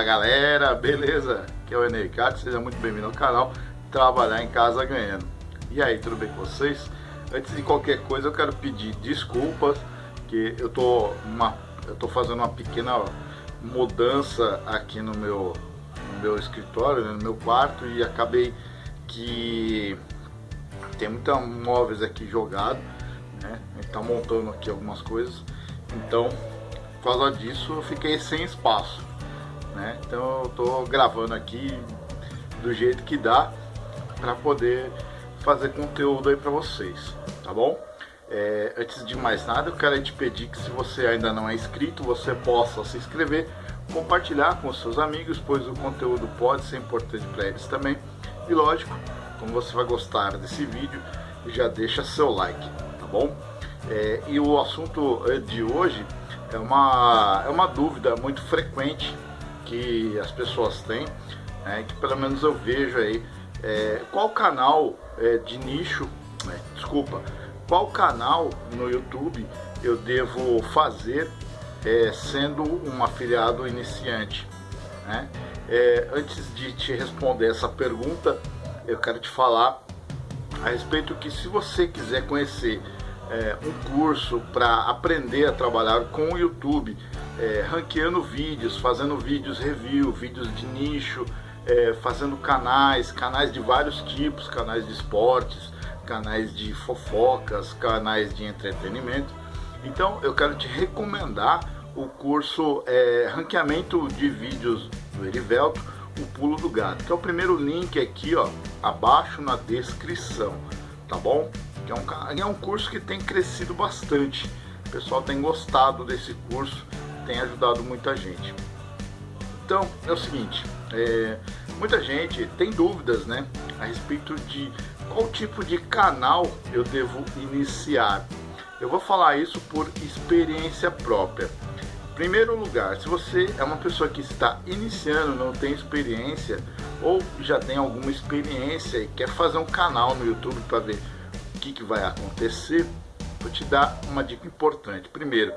Fala galera, beleza? Aqui é o Enericato, seja muito bem-vindo ao canal Trabalhar em Casa Ganhando. E aí, tudo bem com vocês? Antes de qualquer coisa eu quero pedir desculpas que eu tô, uma, eu tô fazendo uma pequena mudança aqui no meu, no meu escritório, né, no meu quarto e acabei que tem muitos móveis aqui jogados, né? A gente tá montando aqui algumas coisas, então por causa disso eu fiquei sem espaço né? Então eu tô gravando aqui do jeito que dá para poder fazer conteúdo aí para vocês, tá bom? É, antes de mais nada, eu quero te pedir que se você ainda não é inscrito, você possa se inscrever, compartilhar com seus amigos, pois o conteúdo pode ser importante para eles também. E lógico, como você vai gostar desse vídeo, já deixa seu like, tá bom? É, e o assunto de hoje é uma, é uma dúvida muito frequente que as pessoas têm, é, que pelo menos eu vejo aí, é, qual canal é, de nicho, né, desculpa, qual canal no YouTube eu devo fazer é, sendo um afiliado iniciante. Né? É, antes de te responder essa pergunta, eu quero te falar a respeito que se você quiser conhecer é, um curso para aprender a trabalhar com o YouTube, é, ranqueando vídeos, fazendo vídeos review, vídeos de nicho, é, fazendo canais, canais de vários tipos, canais de esportes, canais de fofocas, canais de entretenimento. Então eu quero te recomendar o curso é, Ranqueamento de Vídeos do Erivelto, o Pulo do Gato, que é o primeiro link aqui ó, abaixo na descrição, tá bom? É um, é um curso que tem crescido bastante, o pessoal tem gostado desse curso, tem ajudado muita gente. Então é o seguinte, é, muita gente tem dúvidas né, a respeito de qual tipo de canal eu devo iniciar. Eu vou falar isso por experiência própria. Primeiro lugar, se você é uma pessoa que está iniciando, não tem experiência ou já tem alguma experiência e quer fazer um canal no YouTube para ver o que, que vai acontecer, vou te dar uma dica importante. Primeiro,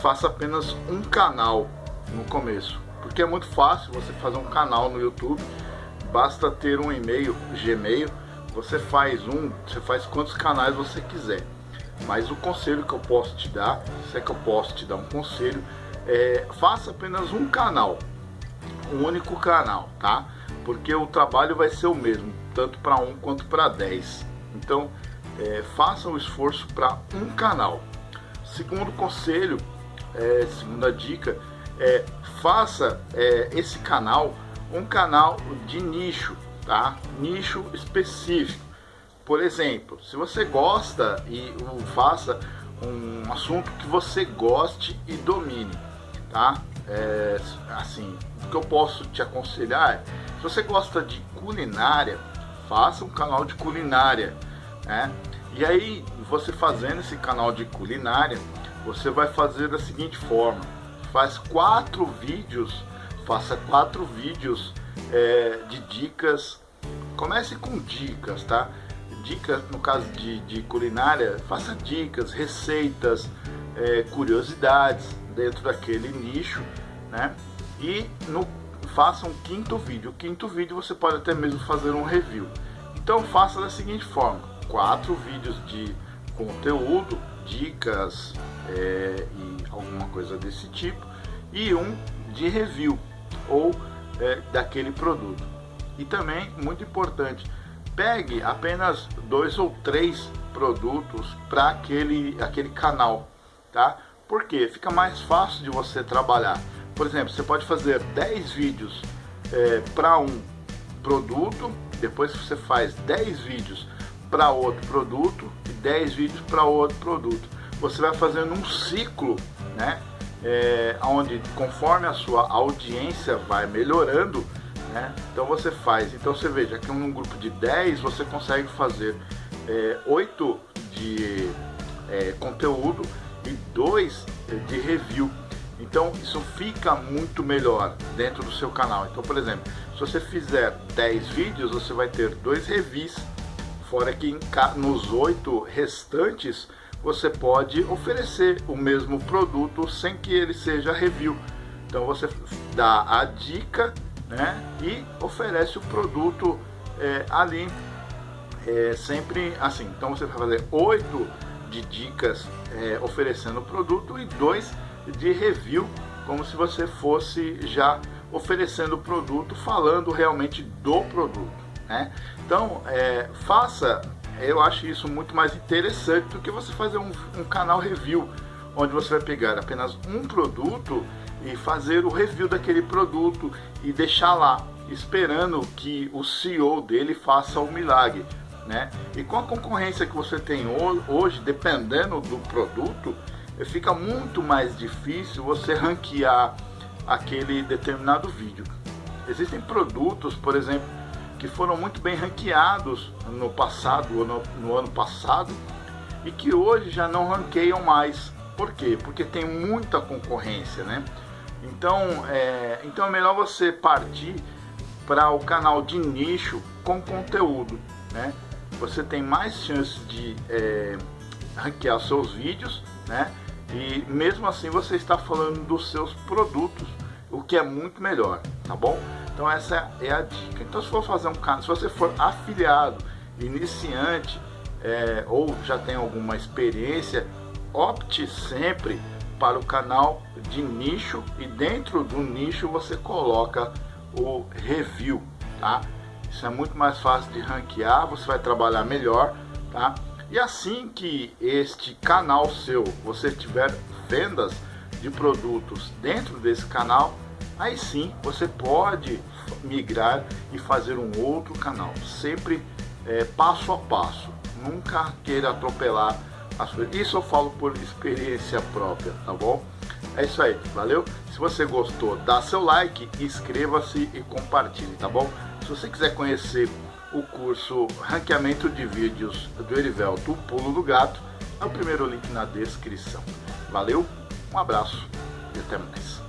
faça apenas um canal no começo, porque é muito fácil você fazer um canal no YouTube, basta ter um e-mail Gmail, você faz um, você faz quantos canais você quiser. Mas o conselho que eu posso te dar, se é que eu posso te dar um conselho, é faça apenas um canal, um único canal, tá? Porque o trabalho vai ser o mesmo, tanto para um quanto para 10. Então, é, faça o esforço para um canal. Segundo conselho, é, segunda dica, é, faça é, esse canal um canal de nicho, tá? Nicho específico. Por exemplo, se você gosta e faça um assunto que você goste e domine, tá? É, assim, o que eu posso te aconselhar é, se você gosta de culinária, faça um canal de culinária, né? E aí, você fazendo esse canal de culinária, você vai fazer da seguinte forma, faz quatro vídeos, faça quatro vídeos é, de dicas, comece com dicas, tá? Dicas, no caso de, de culinária, faça dicas, receitas, é, curiosidades dentro daquele nicho, né? E no, faça um quinto vídeo. O quinto vídeo você pode até mesmo fazer um review. Então faça da seguinte forma, quatro vídeos de conteúdo, dicas, é, e alguma coisa desse tipo, e um de review ou é, daquele produto. E também, muito importante, pegue apenas dois ou três produtos para aquele, aquele canal, tá? Porque fica mais fácil de você trabalhar. Por exemplo, você pode fazer 10 vídeos é, para um produto, depois você faz 10 vídeos para outro produto e 10 vídeos para outro produto você vai fazendo um ciclo, né? É, onde conforme a sua audiência vai melhorando, né? Então você faz, então você veja que num grupo de 10 você consegue fazer é, 8 de é, conteúdo e 2 de review. Então isso fica muito melhor dentro do seu canal. Então, por exemplo, se você fizer 10 vídeos, você vai ter dois reviews, fora que nos 8 restantes você pode oferecer o mesmo produto sem que ele seja review. Então você dá a dica né, e oferece o produto é, ali é, sempre assim. Então você vai fazer oito de dicas é, oferecendo o produto e dois de review, como se você fosse já oferecendo o produto, falando realmente do produto. Né? Então é, faça, eu acho isso muito mais interessante do que você fazer um, um canal review, onde você vai pegar apenas um produto e fazer o review daquele produto e deixar lá esperando que o CEO dele faça o milagre, né? E com a concorrência que você tem hoje, dependendo do produto, fica muito mais difícil você ranquear aquele determinado vídeo. Existem produtos, por exemplo, que foram muito bem ranqueados no passado no, no ano passado e que hoje já não ranqueiam mais. Por quê? Porque tem muita concorrência, né? Então é, então é melhor você partir para o canal de nicho com conteúdo, né? Você tem mais chance de é, ranquear seus vídeos, né? E mesmo assim você está falando dos seus produtos, o que é muito melhor, tá bom? Então essa é a dica. Então se for fazer um canal, se você for afiliado, iniciante é, ou já tem alguma experiência, opte sempre para o canal de nicho e dentro do nicho você coloca o review, tá? Isso é muito mais fácil de ranquear, você vai trabalhar melhor, tá? E assim que este canal seu, você tiver vendas de produtos dentro desse canal, aí sim você pode migrar e fazer um outro canal, sempre é, passo a passo, nunca queira atropelar as coisas. Isso eu falo por experiência própria, tá bom? É isso aí, valeu? Se você gostou, dá seu like, inscreva-se e compartilhe, tá bom? Se você quiser conhecer o curso Ranqueamento de Vídeos do Erivelto, o Pulo do Gato, é o primeiro link na descrição. Valeu, um abraço e até mais.